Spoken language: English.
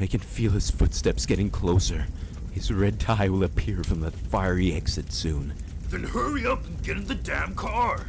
I can feel his footsteps getting closer. His red tie will appear from the fiery exit soon. Then hurry up and get in the damn car.